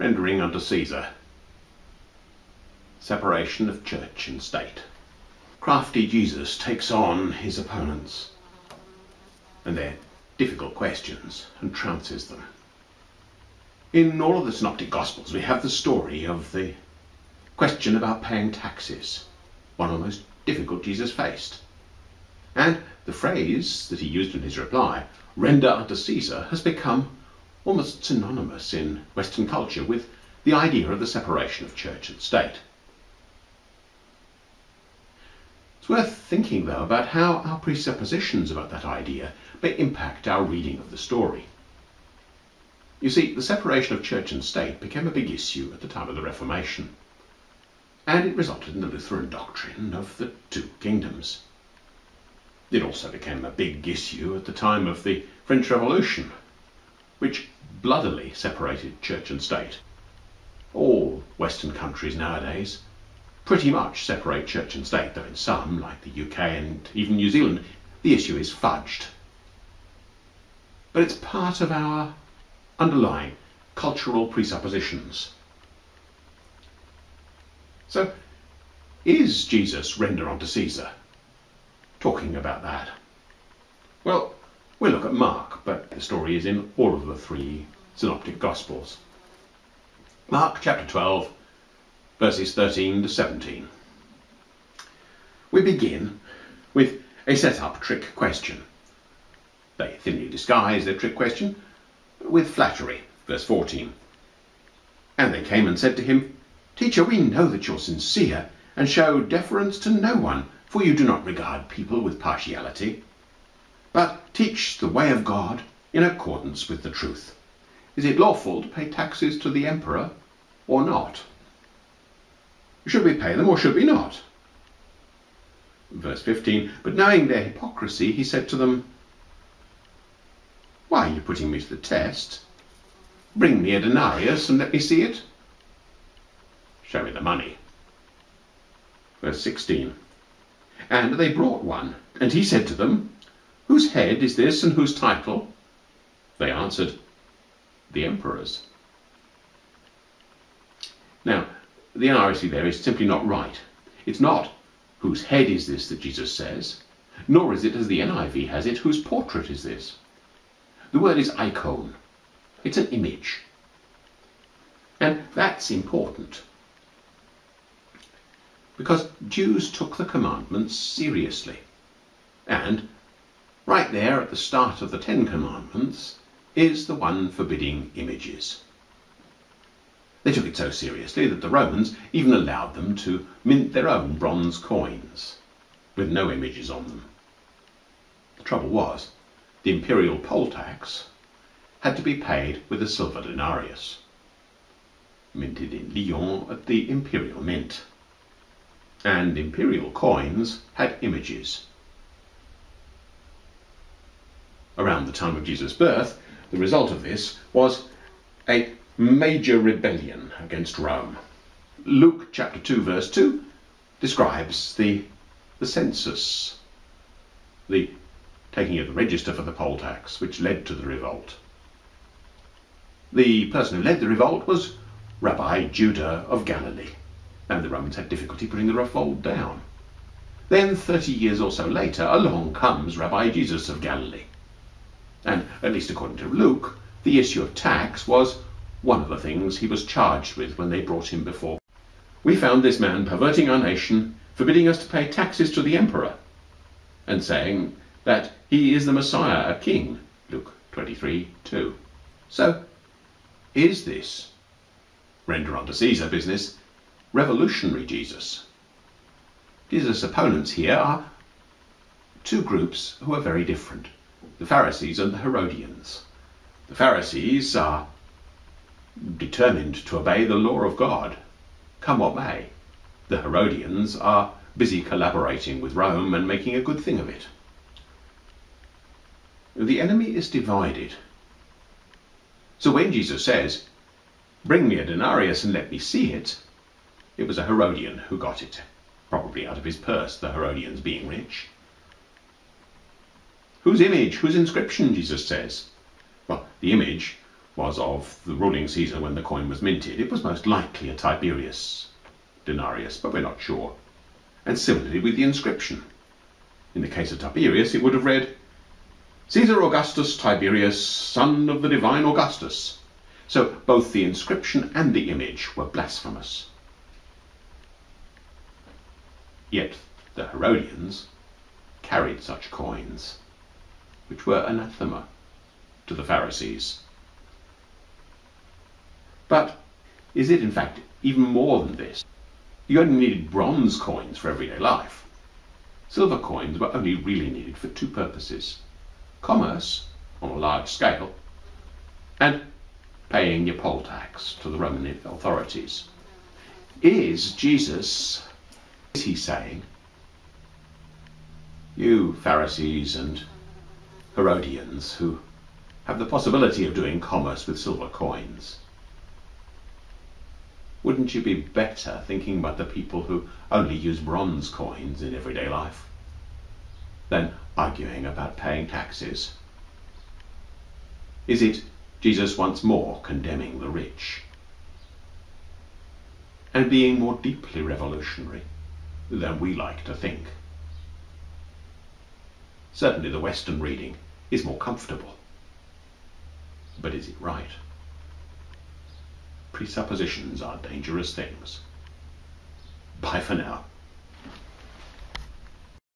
rendering unto Caesar. Separation of church and state. Crafty Jesus takes on his opponents and their difficult questions and trounces them. In all of the Synoptic Gospels, we have the story of the question about paying taxes, one of the most difficult Jesus faced. And the phrase that he used in his reply, render unto Caesar, has become almost synonymous in Western culture with the idea of the separation of church and state. It's worth thinking, though, about how our presuppositions about that idea may impact our reading of the story. You see, the separation of church and state became a big issue at the time of the Reformation, and it resulted in the Lutheran doctrine of the two kingdoms. It also became a big issue at the time of the French Revolution, which bloodily separated church and state. All Western countries nowadays pretty much separate church and state, though in some, like the UK and even New Zealand, the issue is fudged. But it's part of our underlying cultural presuppositions. So, is Jesus render unto Caesar? Talking about that. Well, we'll look at Mark, the story is in all of the three synoptic gospels. Mark chapter 12, verses 13 to 17. We begin with a set-up trick question. They thinly disguise their trick question with flattery. Verse 14. And they came and said to him, Teacher, we know that you're sincere and show deference to no one, for you do not regard people with partiality, but teach the way of God in accordance with the truth. Is it lawful to pay taxes to the emperor or not? Should we pay them or should we not? Verse 15 But knowing their hypocrisy, he said to them, Why are you putting me to the test? Bring me a denarius and let me see it. Show me the money. Verse 16 And they brought one, and he said to them, Whose head is this and whose title? They answered, The emperor's. Now, the NRSV there is simply not right. It's not whose head is this that Jesus says, nor is it as the NIV has it, whose portrait is this. The word is icon. It's an image. And that's important. Because Jews took the commandments seriously. And right there at the start of the Ten Commandments is the one forbidding images. They took it so seriously that the Romans even allowed them to mint their own bronze coins with no images on them. The trouble was, the imperial poll tax had to be paid with a silver denarius, minted in Lyon at the imperial mint. And imperial coins had images. Around the time of Jesus' birth, the result of this was a major rebellion against Rome. Luke chapter 2 verse 2 describes the, the census, the taking of the register for the poll tax, which led to the revolt. The person who led the revolt was Rabbi Judah of Galilee, and the Romans had difficulty putting the revolt down. Then, 30 years or so later, along comes Rabbi Jesus of Galilee. And, at least according to Luke, the issue of tax was one of the things he was charged with when they brought him before. We found this man perverting our nation, forbidding us to pay taxes to the emperor, and saying that he is the Messiah, a king. Luke 23 2. So, is this render unto Caesar business revolutionary Jesus? Jesus' opponents here are two groups who are very different the Pharisees and the Herodians. The Pharisees are determined to obey the law of God, come what may. The Herodians are busy collaborating with Rome and making a good thing of it. The enemy is divided. So when Jesus says, Bring me a denarius and let me see it, it was a Herodian who got it, probably out of his purse, the Herodians being rich. Whose image, whose inscription, Jesus says? Well, the image was of the ruling Caesar when the coin was minted, it was most likely a Tiberius denarius, but we're not sure. And similarly with the inscription. In the case of Tiberius, it would have read, Caesar Augustus Tiberius, son of the divine Augustus. So both the inscription and the image were blasphemous. Yet the Herodians carried such coins, which were anathema to the Pharisees. But is it in fact even more than this? You only needed bronze coins for everyday life. Silver coins were only really needed for two purposes commerce on a large scale and paying your poll tax to the Roman authorities. Is Jesus, is he saying, you Pharisees and Herodians who have the possibility of doing commerce with silver coins, wouldn't you be better thinking about the people who only use bronze coins in everyday life than arguing about paying taxes? Is it Jesus once more condemning the rich and being more deeply revolutionary than we like to think? Certainly the Western reading is more comfortable. But is it right? Presuppositions are dangerous things. Bye for now.